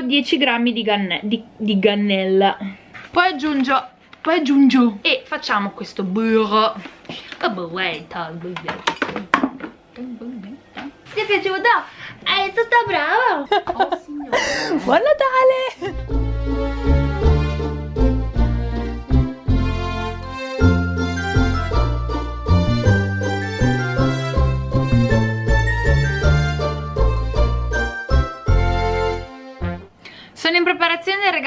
10 grammi di, ganne di, di gannella. Poi aggiungo poi aggiungo. E facciamo questo burro. Ti è piaciuto? È stata brava. Oh signore buon Natale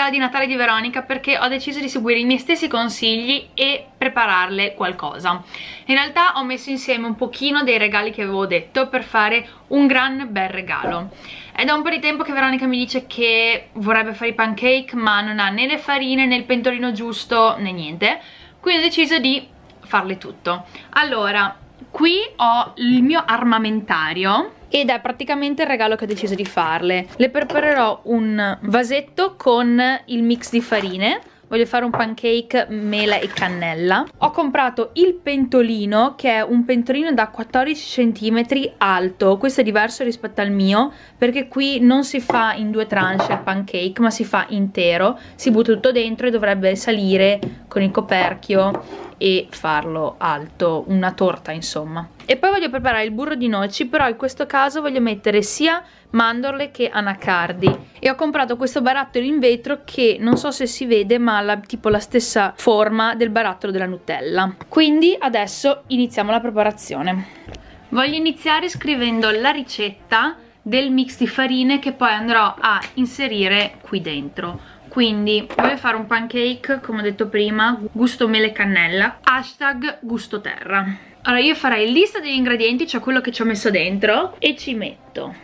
regalo di Natale di Veronica perché ho deciso di seguire i miei stessi consigli e prepararle qualcosa. In realtà ho messo insieme un pochino dei regali che avevo detto per fare un gran bel regalo. È da un po' di tempo che Veronica mi dice che vorrebbe fare i pancake ma non ha né le farine né il pentolino giusto né niente, quindi ho deciso di farle tutto. Allora, qui ho il mio armamentario ed è praticamente il regalo che ho deciso di farle. Le preparerò un vasetto con il mix di farine voglio fare un pancake mela e cannella. Ho comprato il pentolino che è un pentolino da 14 cm alto. Questo è diverso rispetto al mio perché qui non si fa in due tranche il pancake ma si fa intero. Si butta tutto dentro e dovrebbe salire con il coperchio e farlo alto, una torta insomma. E poi voglio preparare il burro di noci, però in questo caso voglio mettere sia mandorle che anacardi. E ho comprato questo barattolo in vetro che non so se si vede ma ha tipo la stessa forma del barattolo della Nutella. Quindi adesso iniziamo la preparazione. Voglio iniziare scrivendo la ricetta del mix di farine che poi andrò a inserire qui dentro quindi voglio fare un pancake come ho detto prima gusto mele cannella hashtag gusto terra allora io farei lista degli ingredienti cioè quello che ci ho messo dentro e ci metto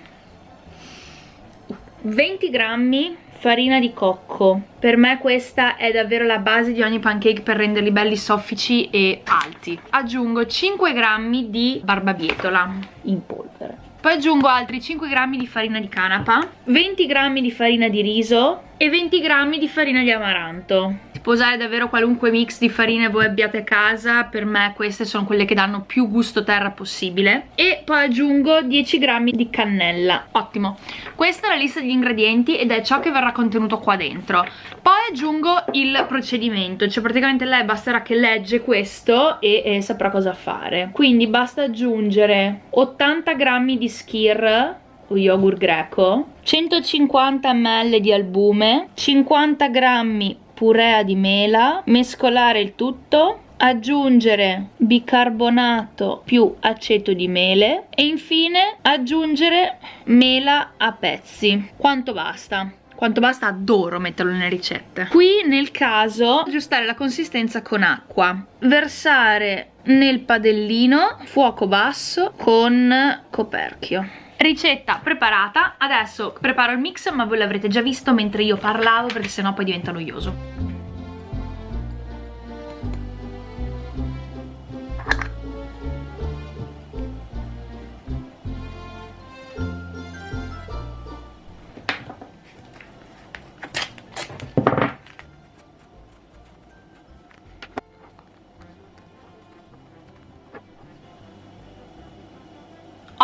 20 grammi farina di cocco. Per me questa è davvero la base di ogni pancake per renderli belli soffici e alti. Aggiungo 5 grammi di barbabietola in polvere. Poi aggiungo altri 5 grammi di farina di canapa 20 grammi di farina di riso e 20 grammi di farina di amaranto. Può usare davvero qualunque mix di farine voi abbiate a casa per me queste sono quelle che danno più gusto terra possibile. E poi aggiungo 10 grammi di cannella. Ottimo. Questa è la lista degli ingredienti ed è ciò che verrà contenuto qua dentro. Poi aggiungo il procedimento cioè praticamente lei basterà che legge questo e, e saprà cosa fare. Quindi basta aggiungere 80 grammi di skir o yogurt greco. 150 ml di albume 50 grammi purea di mela mescolare il tutto aggiungere bicarbonato più aceto di mele e infine aggiungere mela a pezzi. Quanto basta? Quanto basta adoro metterlo nelle ricette. Qui nel caso aggiustare la consistenza con acqua. Versare nel padellino fuoco basso con coperchio ricetta preparata. Adesso preparo il mix ma voi l'avrete già visto mentre io parlavo perché sennò poi diventa noioso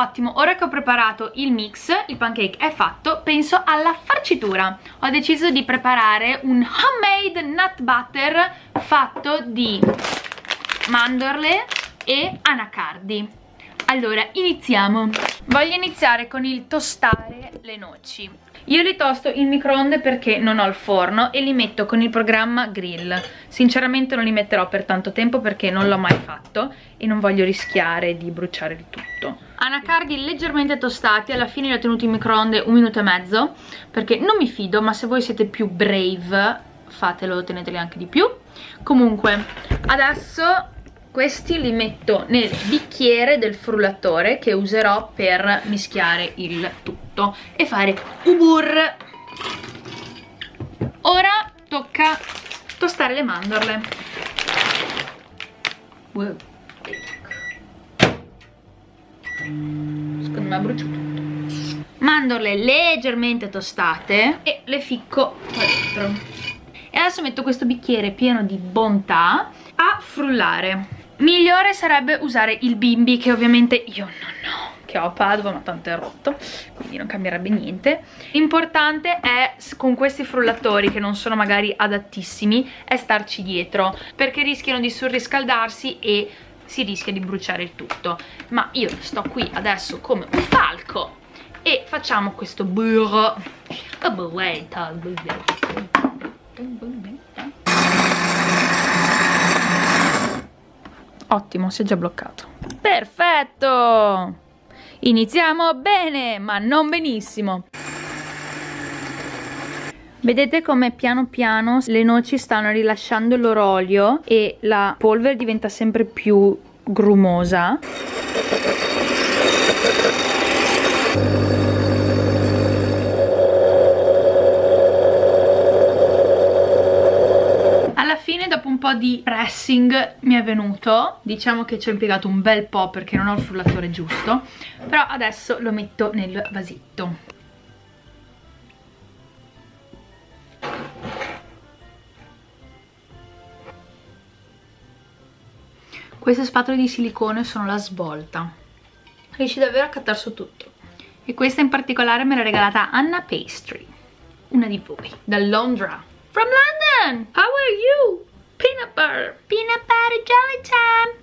Ottimo, ora che ho preparato il mix, il pancake è fatto, penso alla farcitura. Ho deciso di preparare un homemade nut butter fatto di mandorle e anacardi. Allora, iniziamo. Voglio iniziare con il tostare le noci. Io li tosto in microonde perché non ho il forno e li metto con il programma grill. Sinceramente non li metterò per tanto tempo perché non l'ho mai fatto e non voglio rischiare di bruciare il tutto. Anacardi leggermente tostati, alla fine li ho tenuti in microonde un minuto e mezzo perché non mi fido, ma se voi siete più brave fatelo, teneteli anche di più. Comunque, adesso questi li metto nel bicchiere del frullatore che userò per mischiare il tutto e fare ubur. Ora tocca tostare le mandorle secondo me brucio tutto. Mandorle leggermente tostate e le ficco qua dentro. E adesso metto questo bicchiere pieno di bontà a frullare. Migliore sarebbe usare il bimbi che ovviamente io non ho che ho Padova ma tanto è rotto quindi non cambierebbe niente. L'importante è con questi frullatori che non sono magari adattissimi è starci dietro perché rischiano di surriscaldarsi e si rischia di bruciare il tutto. Ma io sto qui adesso come un falco e facciamo questo burro. Ottimo si è già bloccato. Perfetto! Iniziamo bene ma non benissimo Vedete come piano piano le noci stanno rilasciando il loro olio e la polvere diventa sempre più grumosa. Di pressing mi è venuto, diciamo che ci ho impiegato un bel po' perché non ho il frullatore giusto, però adesso lo metto nel vasetto. Queste spatole di silicone sono la svolta. Riesci davvero a cattare su tutto. E questa in particolare me l'ha regalata Anna Pastry, una di voi, da Londra. From London! How are you? Peanut butter. Peanut butter jelly time.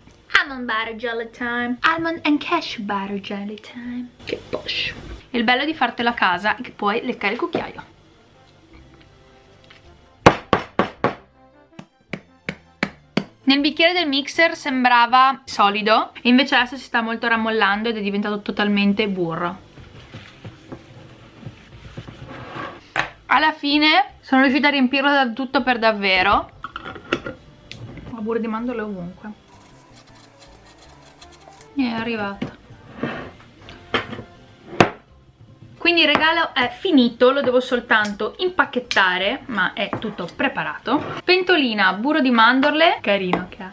Almond butter jelly time. Almond and cashew butter jelly time. Che posh. Il bello di fartelo a casa è che puoi leccare il cucchiaio. Nel bicchiere del mixer sembrava solido, invece adesso si sta molto rammollando ed è diventato totalmente burro. Alla fine sono riuscita a riempirlo da tutto per davvero. Ho burro di mandorle ovunque. E è arrivato. Quindi il regalo è finito lo devo soltanto impacchettare ma è tutto preparato. Pentolina burro di mandorle carino che ha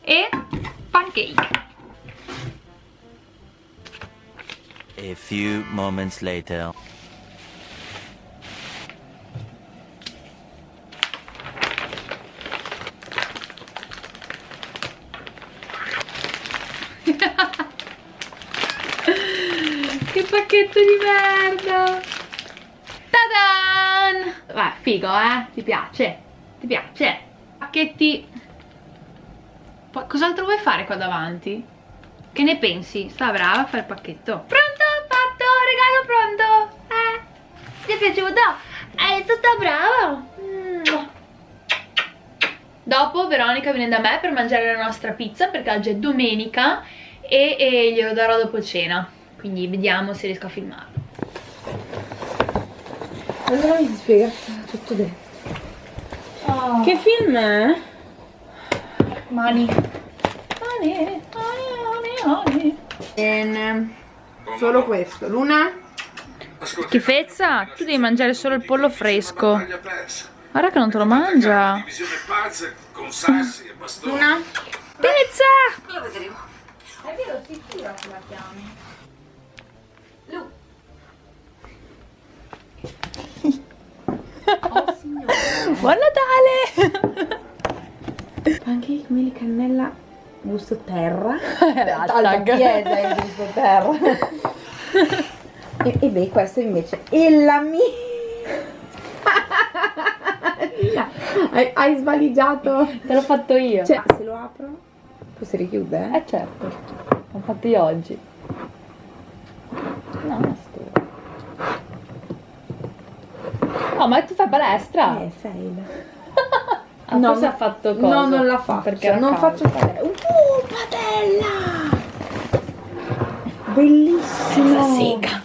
e pancake. A few moments later pacchetto di merda Tadan! Vai, figo, eh? Ti piace? Ti piace? Pacchetti... Cos'altro vuoi fare qua davanti? Che ne pensi? Sta brava a fare il pacchetto? Pronto? Fatto? Regalo pronto? Eh? Ti è piaciuto? Eh, sta brava! Mm. Dopo Veronica viene da me per mangiare la nostra pizza perché oggi è domenica e, e glielo darò dopo cena quindi vediamo se riesco a filmarlo. Allora mi spiega tutto dentro oh. che film è? mani. Mani mani mani bene solo questo. Luna? schifezza tu devi mangiare solo il pollo fresco. guarda che non te lo mangia. Luna? pizza! Lo vedremo è vero sicura che la chiami Lu. oh signore. Buon Natale! Pancake, meli, cannella, gusto terra. Alta chiesa il gusto terra. e, e beh, questo invece è la mia... hai, hai svaligiato. Te l'ho fatto io. Cioè, se lo apro, poi si richiude? Eh certo, l'ho fatto io oggi. No, ma tu fai palestra? Eh, fail. ah, no, forse ha fatto cosa? No, non la faccio. Perché non caldo. faccio padella. Uh, padella! Bellissimo! Sega.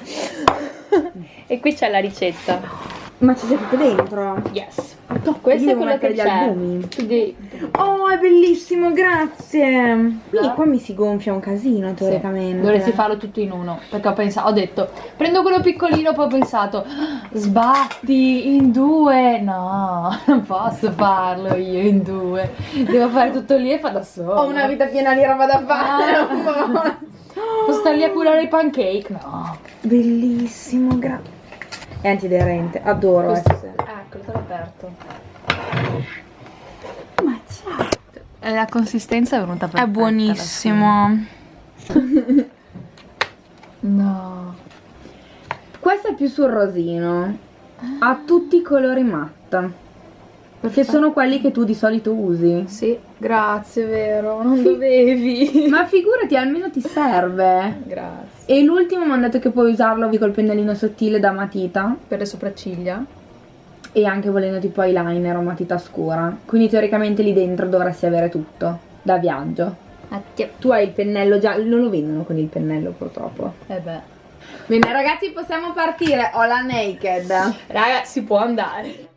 e qui c'è la ricetta. Ma c'è tutto dentro? Yes. No, questo è quello che c'è. Devi... Oh, è bellissimo, grazie. Quindi qua mi si gonfia un casino teoricamente. Sì. Dovresti farlo tutto in uno. Perché ho pensato, ho detto, prendo quello piccolino, poi ho pensato, sbatti in due. No, non posso farlo io in due. Devo fare tutto lì e fa da solo. Ho una vita piena di roba da fare. No. Posso stare lì a curare i pancake? No. Bellissimo, grazie. È antiderente, adoro. Questo... Eccolo, te l'ho aperto. Ma ciao. La consistenza è venuta perfetta. È buonissimo. No. Questo è più sul rosino. Ha tutti i colori matte. Che sono quelli che tu di solito usi. Sì, grazie, vero, non dovevi. Ma figurati, almeno ti serve. Grazie. E l'ultimo mi hanno detto che puoi usarlo col pennellino sottile da matita. Per le sopracciglia? E anche volendo tipo eyeliner o matita scura. Quindi teoricamente lì dentro dovresti avere tutto. Da viaggio. Attio. Tu hai il pennello già, non lo vendono con il pennello purtroppo. Eh beh. Bene ragazzi possiamo partire, ho la naked. Raga, si può andare.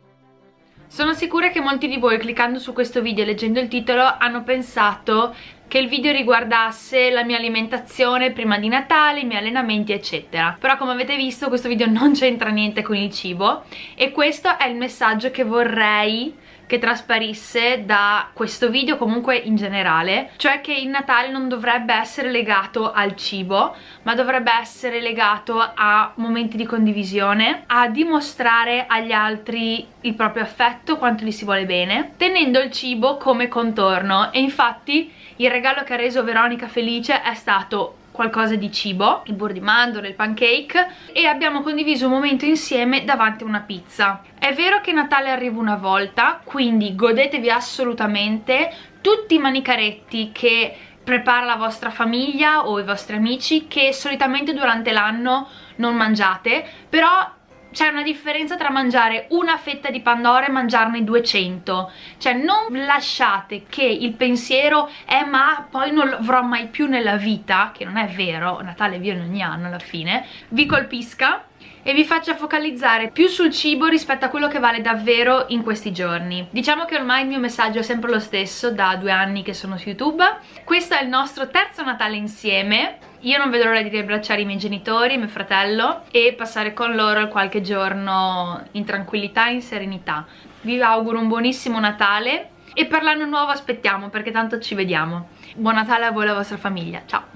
Sono sicura che molti di voi cliccando su questo video e leggendo il titolo hanno pensato che il video riguardasse la mia alimentazione prima di Natale, i miei allenamenti eccetera. Però come avete visto questo video non c'entra niente con il cibo e questo è il messaggio che vorrei che trasparisse da questo video comunque in generale cioè che il Natale non dovrebbe essere legato al cibo ma dovrebbe essere legato a momenti di condivisione a dimostrare agli altri il proprio affetto, quanto gli si vuole bene tenendo il cibo come contorno. E infatti il regalo che ha reso Veronica felice è stato qualcosa di cibo, il burro di mandorle, il pancake e abbiamo condiviso un momento insieme davanti a una pizza. È vero che Natale arriva una volta, quindi godetevi assolutamente tutti i manicaretti che prepara la vostra famiglia o i vostri amici che solitamente durante l'anno non mangiate, però c'è una differenza tra mangiare una fetta di Pandora e mangiarne 200 cioè non lasciate che il pensiero è ma poi non lo avrò mai più nella vita che non è vero, Natale viene ogni anno alla fine vi colpisca e vi faccia focalizzare più sul cibo rispetto a quello che vale davvero in questi giorni. Diciamo che ormai il mio messaggio è sempre lo stesso da due anni che sono su YouTube. Questo è il nostro terzo Natale insieme. Io non vedo l'ora di riabbracciare i miei genitori, mio fratello e passare con loro qualche giorno in tranquillità e in serenità. Vi auguro un buonissimo Natale e per l'anno nuovo aspettiamo perché tanto ci vediamo. Buon Natale a voi e alla vostra famiglia, ciao!